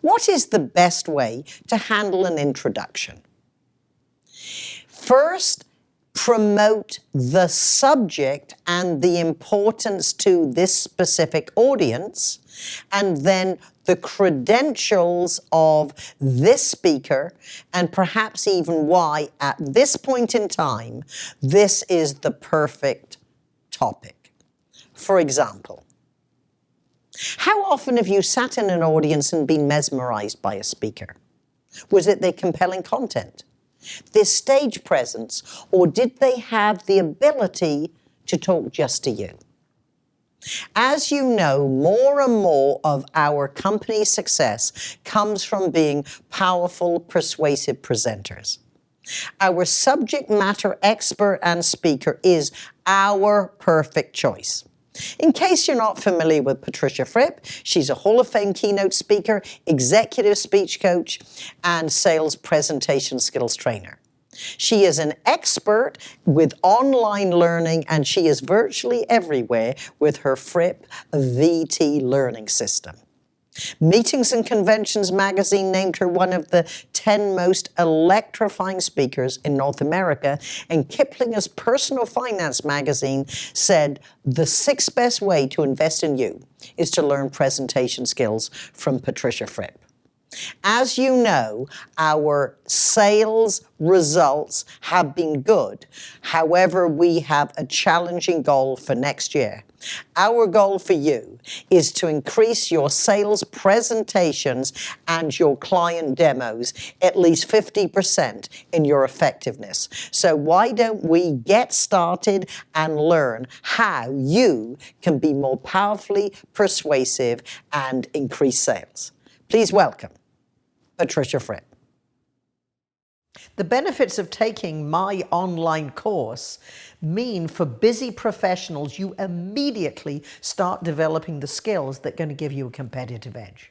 What is the best way to handle an introduction? First, promote the subject and the importance to this specific audience, and then the credentials of this speaker, and perhaps even why at this point in time, this is the perfect topic. For example, how often have you sat in an audience and been mesmerized by a speaker? Was it their compelling content? their stage presence, or did they have the ability to talk just to you? As you know, more and more of our company's success comes from being powerful, persuasive presenters. Our subject matter expert and speaker is our perfect choice. In case you're not familiar with Patricia Fripp, she's a Hall of Fame keynote speaker, executive speech coach, and sales presentation skills trainer. She is an expert with online learning and she is virtually everywhere with her Fripp VT learning system. Meetings and Conventions magazine named her one of the 10 most electrifying speakers in North America, and Kiplinger's Personal Finance magazine said the sixth best way to invest in you is to learn presentation skills from Patricia Fripp. As you know, our sales results have been good. However, we have a challenging goal for next year. Our goal for you is to increase your sales presentations and your client demos at least 50% in your effectiveness. So why don't we get started and learn how you can be more powerfully persuasive and increase sales. Please welcome Patricia Fripp. The benefits of taking my online course mean for busy professionals, you immediately start developing the skills that are going to give you a competitive edge.